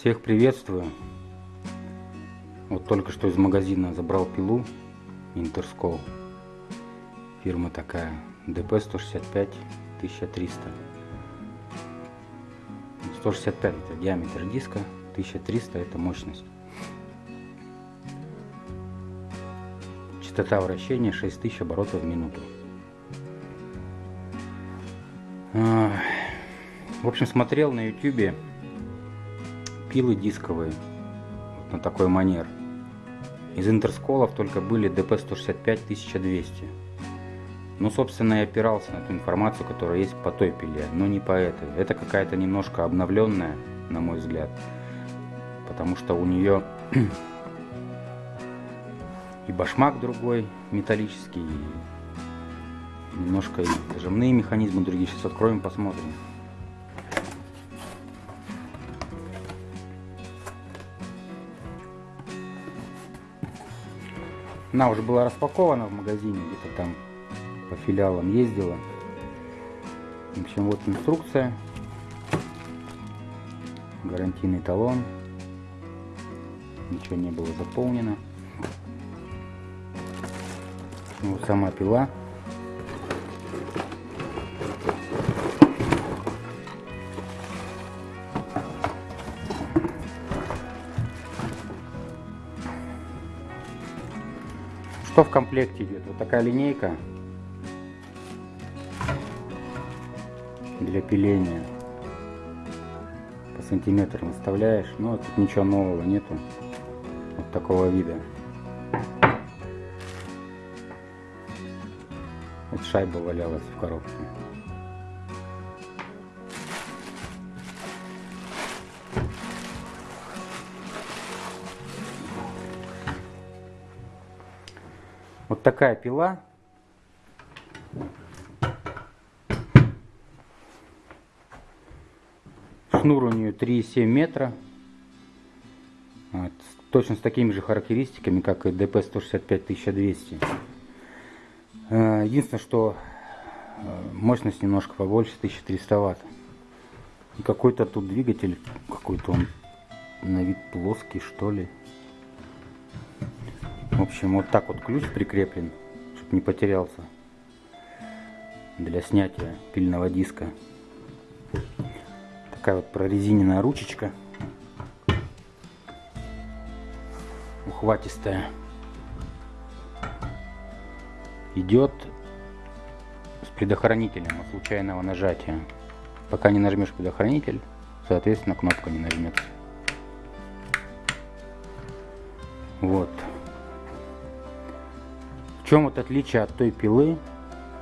Всех приветствую. Вот только что из магазина забрал пилу Интерскол. Фирма такая DP165 1300. 165 это диаметр диска, 1300 это мощность. Частота вращения 6000 оборотов в минуту. В общем, смотрел на YouTube пилы дисковые вот на такой манер. Из интерсколов только были DP165 1200. Ну, собственно, я опирался на ту информацию, которая есть по той пиле, но не по этой. Это какая-то немножко обновленная, на мой взгляд, потому что у нее и башмак другой, металлический, и немножко и зажимные механизмы другие. Сейчас откроем, посмотрим. Она уже была распакована в магазине, где-то там по филиалам ездила. В общем, вот инструкция. Гарантийный талон. Ничего не было заполнено. Вот сама пила. Что в комплекте идет? Вот такая линейка для пиления. По сантиметрам выставляешь. Но тут ничего нового нету. Вот такого вида. Вот шайба валялась в коробке. Вот такая пила. Шнур у нее 3,7 метра. Вот. Точно с такими же характеристиками, как и DP165-1200. Э, единственное, что э, мощность немножко побольше, 1300 ватт. И какой-то тут двигатель, какой-то он на вид плоский, что ли. Общем, вот так вот ключ прикреплен, чтобы не потерялся для снятия пильного диска. Такая вот прорезиненная ручечка. Ухватистая. Идет с предохранителем от случайного нажатия. Пока не нажмешь предохранитель, соответственно кнопка не нажмется. Вот чем вот отличие от той пилы,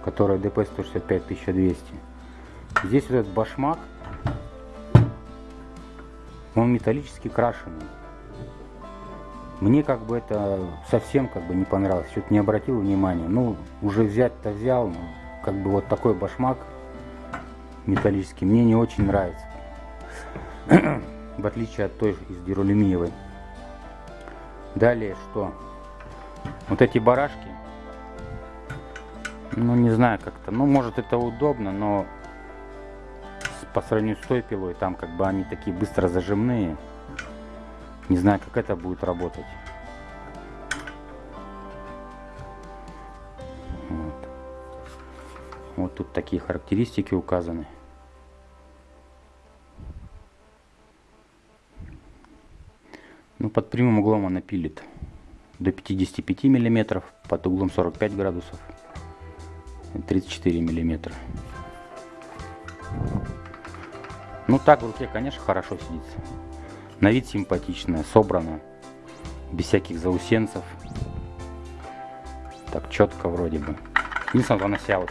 которая DP165-1200? Здесь вот этот башмак, он металлически крашеный. Мне как бы это совсем как бы не понравилось, что-то не обратил внимания. Ну, уже взять-то взял, но как бы вот такой башмак металлический мне не очень нравится. В отличие от той из дюралюминиевой. Далее что? Вот эти барашки ну, не знаю как-то. Ну, может это удобно, но по сравнению с той пилой, там как бы они такие быстро зажимные. Не знаю, как это будет работать. Вот, вот тут такие характеристики указаны. Ну, под прямым углом она пилит до 55 миллиметров, под углом 45 градусов. 34 миллиметра. Ну так в руке, конечно, хорошо сидится. На вид симпатичная, собрана, без всяких заусенцев. Так четко вроде бы. Единственное, она вся вот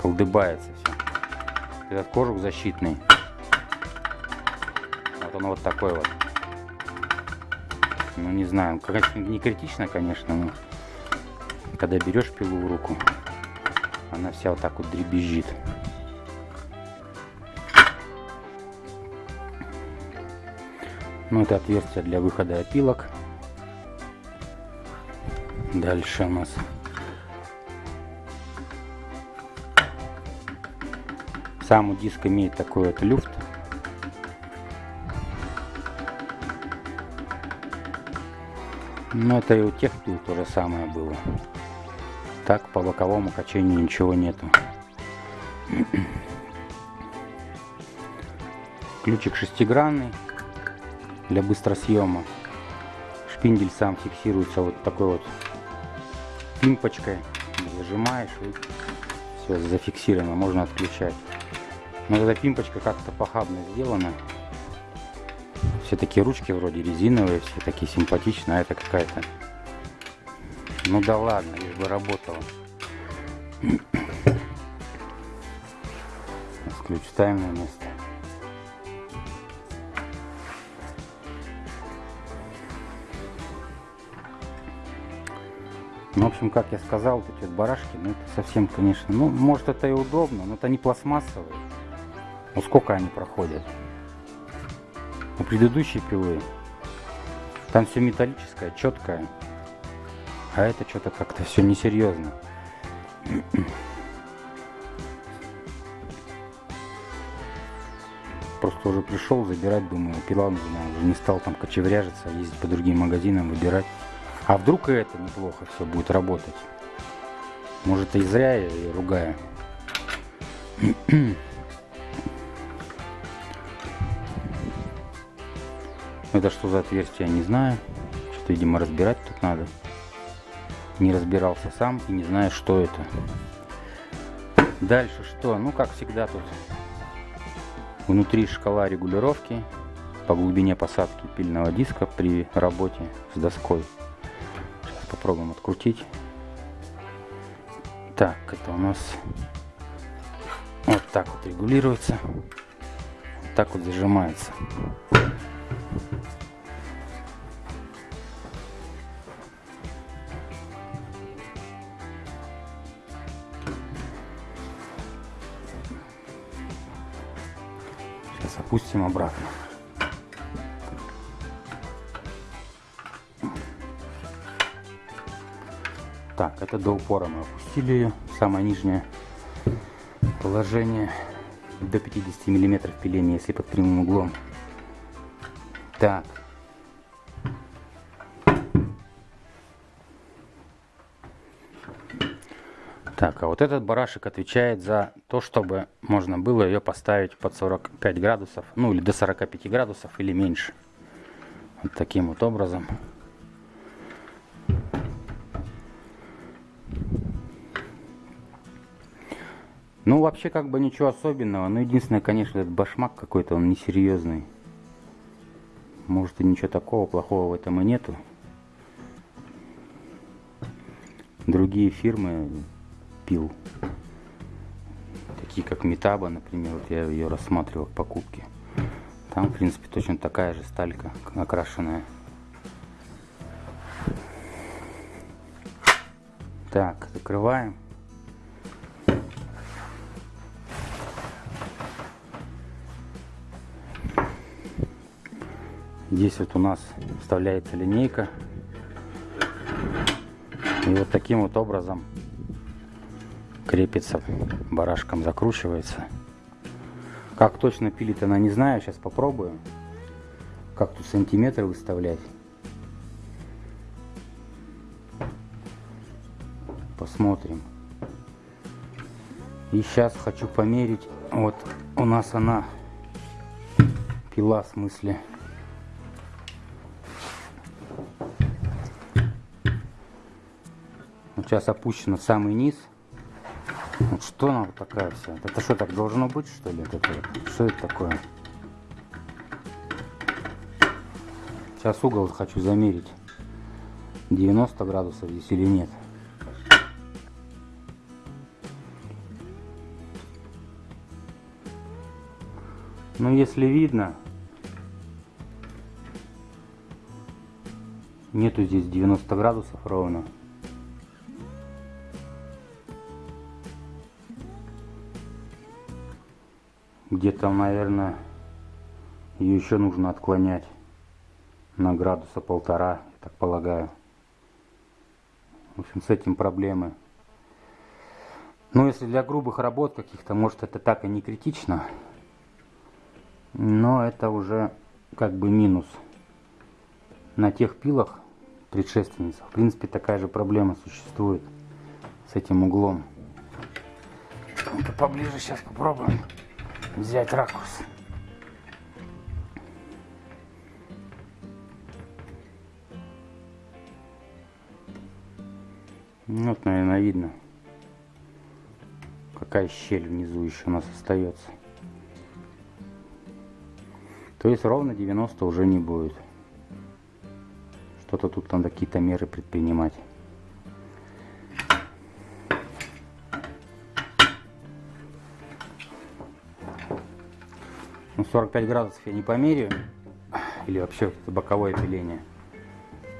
колдыбается все. Этот кожух защитный. Вот он вот такой вот. Ну не знаю, конечно, не критично, конечно, но когда берешь пилу в руку, она вся вот так вот дребезжит. Ну, это отверстие для выхода опилок. Дальше у нас сам диск имеет такой вот люфт. Но это и у тех пил то же самое было. Так по боковому качению ничего нету. Ключик шестигранный для быстросъема. Шпиндель сам фиксируется вот такой вот пимпочкой. Зажимаешь и все зафиксировано, можно отключать. Но эта пимпочка как-то похабно сделана. Все такие ручки вроде резиновые, все такие симпатичные, а это какая-то... Ну да ладно, лишь бы работала. Ключ на место. Ну, в общем, как я сказал, вот эти вот барашки, ну, это совсем, конечно, ну, может, это и удобно, но это не пластмассовые. Ну, сколько они проходят? У предыдущей пилы там все металлическое, четкое. А это что-то как-то все несерьезно. Просто уже пришел забирать, думаю, пила нужна. Уже не стал там кочевряжиться, ездить по другим магазинам, выбирать. А вдруг и это неплохо все будет работать? Может и зря я ее ругаю. Это что за отверстие, я не знаю. Что-то, видимо, разбирать тут надо. Не разбирался сам и не знаю, что это. Дальше что? Ну, как всегда тут внутри шкала регулировки по глубине посадки пильного диска при работе с доской. Попробуем открутить. Так, это у нас вот так вот регулируется. Вот так вот зажимается. Опустим обратно. Так, это до упора мы опустили ее. Самое нижнее положение до 50 миллиметров пиления, если под прямым углом. Так. Так, а вот этот барашек отвечает за то, чтобы можно было ее поставить под 45 градусов, ну или до 45 градусов или меньше. Вот таким вот образом. Ну, вообще, как бы ничего особенного. Но единственное, конечно, этот башмак какой-то, он несерьезный. Может, и ничего такого плохого в этом и нету. Другие фирмы пил. Такие как Метаба, например, вот я ее рассматривал в покупке. Там, в принципе, точно такая же сталька окрашенная. Так, закрываем. Здесь вот у нас вставляется линейка. И вот таким вот образом крепится, барашком закручивается. Как точно пилит она не знаю, сейчас попробую. Как тут сантиметры выставлять. Посмотрим. И сейчас хочу померить. Вот у нас она пила в смысле сейчас опущена в самый низ. Что она вот такая вся? Это что, так должно быть, что ли? Это, что это такое? Сейчас угол хочу замерить. 90 градусов здесь или нет. Ну, если видно, нету здесь 90 градусов ровно. Где-то, наверное, ее еще нужно отклонять на градуса полтора, я так полагаю. В общем, с этим проблемы. Ну, если для грубых работ каких-то, может, это так и не критично. Но это уже как бы минус. На тех пилах, предшественница. В принципе, такая же проблема существует с этим углом. ну поближе сейчас попробуем взять ракурс. Ну, вот, наверное, видно, какая щель внизу еще у нас остается. То есть ровно 90 уже не будет. Что-то тут надо какие-то меры предпринимать. Ну, 45 градусов я не померяю. Или вообще вот это боковое пиление.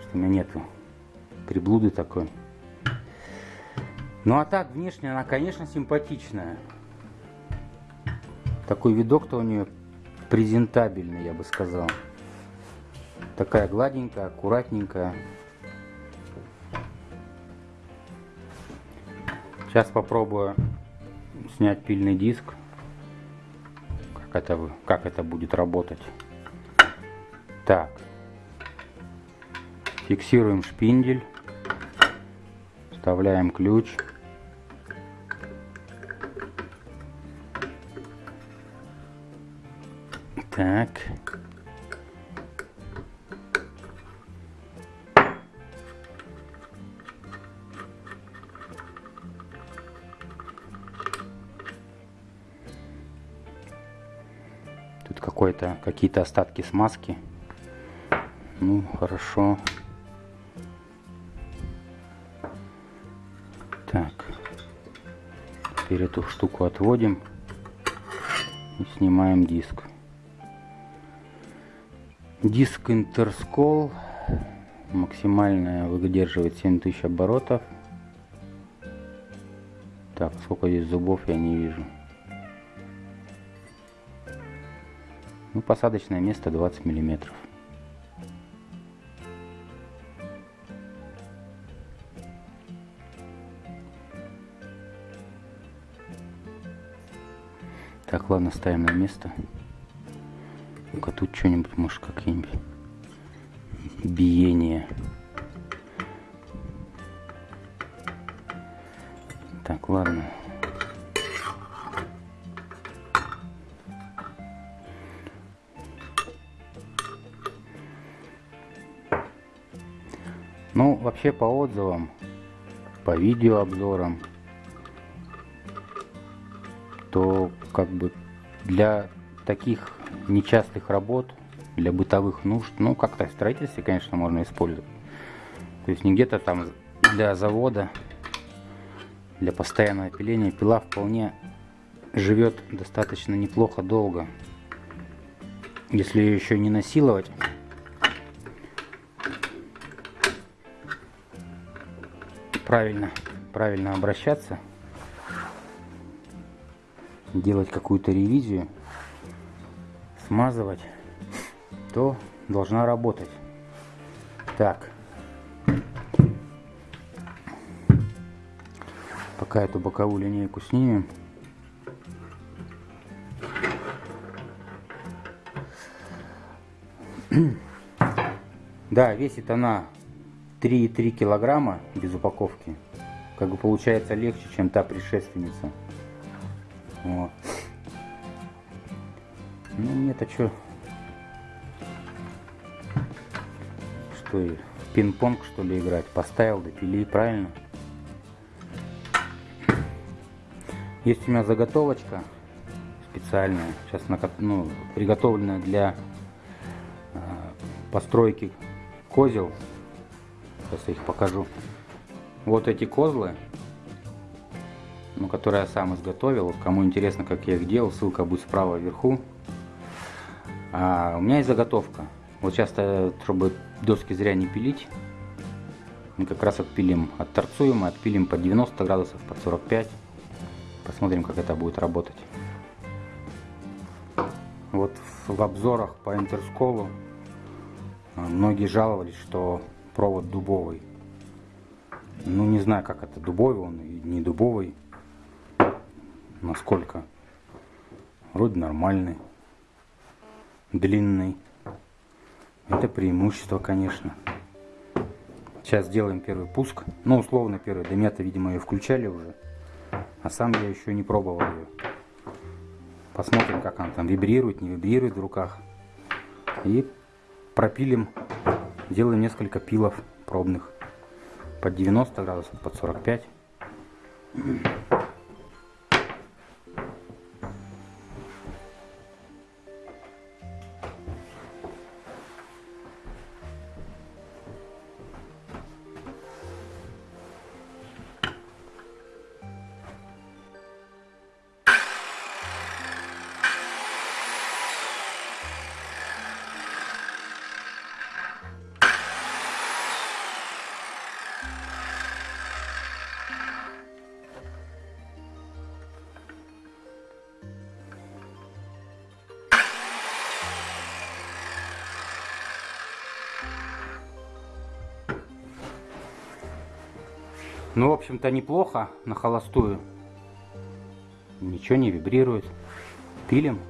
Что у меня нету приблуды такой. Ну а так, внешне она, конечно, симпатичная. Такой видок-то у нее презентабельный, я бы сказал. Такая гладенькая, аккуратненькая. Сейчас попробую снять пильный диск. Это, как это будет работать. Так. Фиксируем шпиндель. Вставляем ключ. Так. Какой-то какие-то остатки смазки. Ну, хорошо. Так. Теперь эту штуку отводим и снимаем диск. Диск Интерскол максимальная выдерживает 7000 оборотов. Так, сколько здесь зубов я не вижу. Ну, посадочное место 20 миллиметров. Так, ладно, ставим на место. Ну-ка, тут что-нибудь, может, какие-нибудь биение. Так, ладно. Вообще по отзывам, по видеообзорам, то как бы для таких нечастых работ, для бытовых нужд, ну как-то в строительстве, конечно, можно использовать. То есть не где-то там для завода, для постоянного пиления пила вполне живет достаточно неплохо долго. Если ее еще не насиловать, правильно, правильно обращаться, делать какую-то ревизию, смазывать, то должна работать. Так. Пока эту боковую линейку снимем. Да, весит она 3,3 килограмма без упаковки. Как бы получается легче, чем та предшественница. Вот. Ну нет, а что? Что пинг-понг что ли играть? Поставил, допили, правильно? Есть у меня заготовочка специальная, сейчас ну, приготовленная для э, постройки козел. Сейчас я их покажу. Вот эти козлы, ну, которые я сам изготовил. Кому интересно, как я их делал, ссылка будет справа вверху. А у меня есть заготовка. Вот сейчас, чтобы доски зря не пилить, мы как раз отпилим, отторцуем и отпилим под 90 градусов, под 45. Посмотрим, как это будет работать. Вот в обзорах по интерсколу а, многие жаловались, что провод дубовый. Ну, не знаю, как это, дубовый он и не дубовый. Насколько. Вроде нормальный. Длинный. Это преимущество, конечно. Сейчас сделаем первый пуск. Ну, условно первый. Домета, видимо, ее включали уже. А сам я еще не пробовал ее. Посмотрим, как она там вибрирует, не вибрирует в руках. И пропилим. Делаем несколько пилов пробных. Под 90 градусов, под 45. Ну, в общем-то, неплохо на холостую. Ничего не вибрирует. Пилим.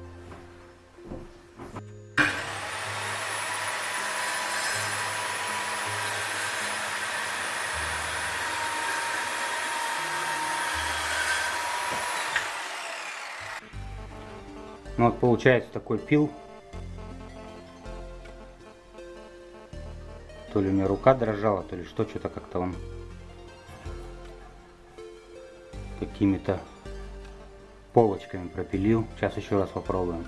Ну вот получается такой пил. То ли у меня рука дрожала, то ли что, что-то как-то он какими-то полочками пропилил. Сейчас еще раз попробуем.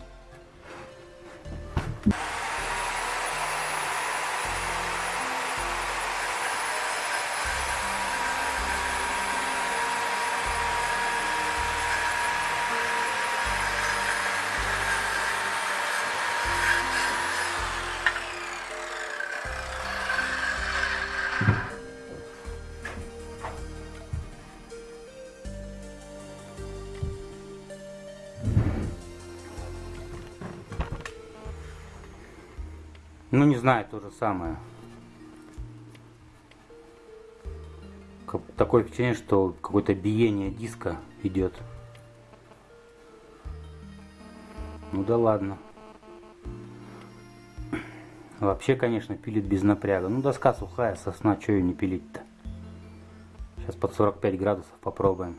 Ну, не знаю, то же самое. Такое впечатление, что какое-то биение диска идет. Ну да ладно. Вообще, конечно, пилит без напряга. Ну, доска сухая, сосна, что ее не пилить-то? Сейчас под 45 градусов попробуем.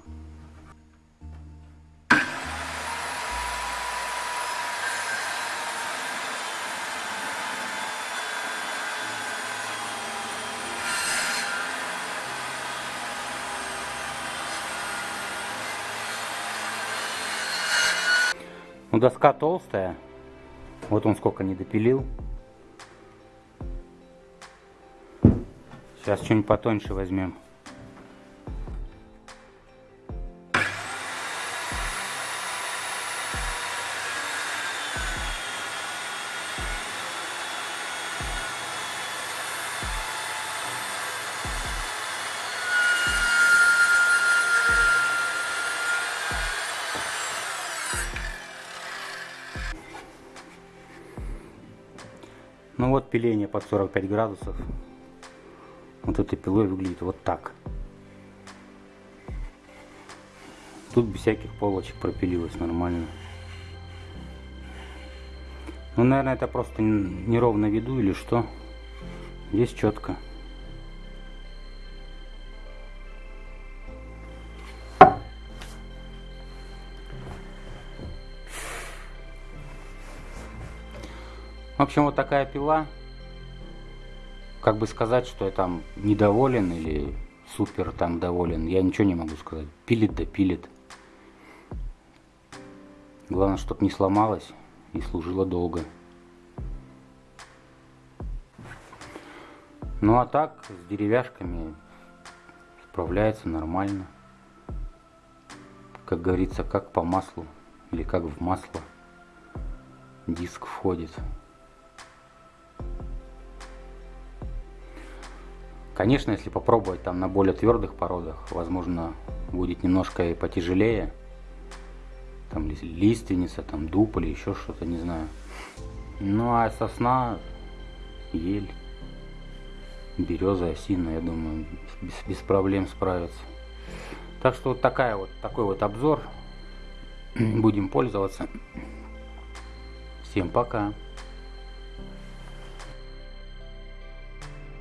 Доска толстая. Вот он сколько не допилил. Сейчас что-нибудь потоньше возьмем. Пиление под 45 градусов. Вот этой пилой выглядит вот так. Тут без всяких полочек пропилилось нормально. Ну, наверное, это просто неровно виду или что. Здесь четко. В общем, вот такая пила. Как бы сказать, что я там недоволен или супер там доволен, я ничего не могу сказать. Пилит да пилит. Главное, чтобы не сломалась и служила долго. Ну а так, с деревяшками справляется нормально. Как говорится, как по маслу или как в масло диск входит. Конечно, если попробовать там на более твердых породах, возможно, будет немножко и потяжелее. Там лиственница, там дуб или еще что-то, не знаю. Ну а сосна, ель, береза, осина, я думаю, без, без проблем справится. Так что вот такая вот, такой вот обзор. Будем пользоваться. Всем пока.